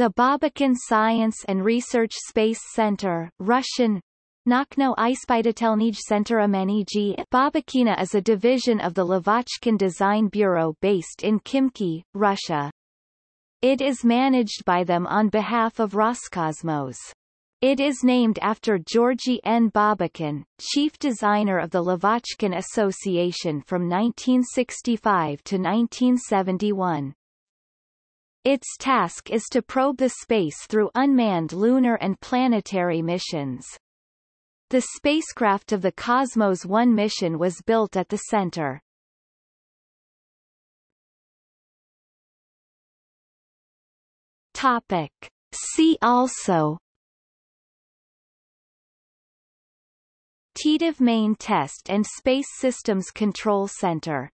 The Babakin Science and Research Space Center Russian, Nakhno Ispitatelnij Center Ameniji Babakina is a division of the Lavochkin Design Bureau based in Khimki, Russia. It is managed by them on behalf of Roscosmos. It is named after Georgy N. Babakin, chief designer of the Lavochkin Association from 1965 to 1971. Its task is to probe the space through unmanned lunar and planetary missions. The spacecraft of the Cosmos 1 mission was built at the center. Topic. See also Titov Main Test and Space Systems Control Center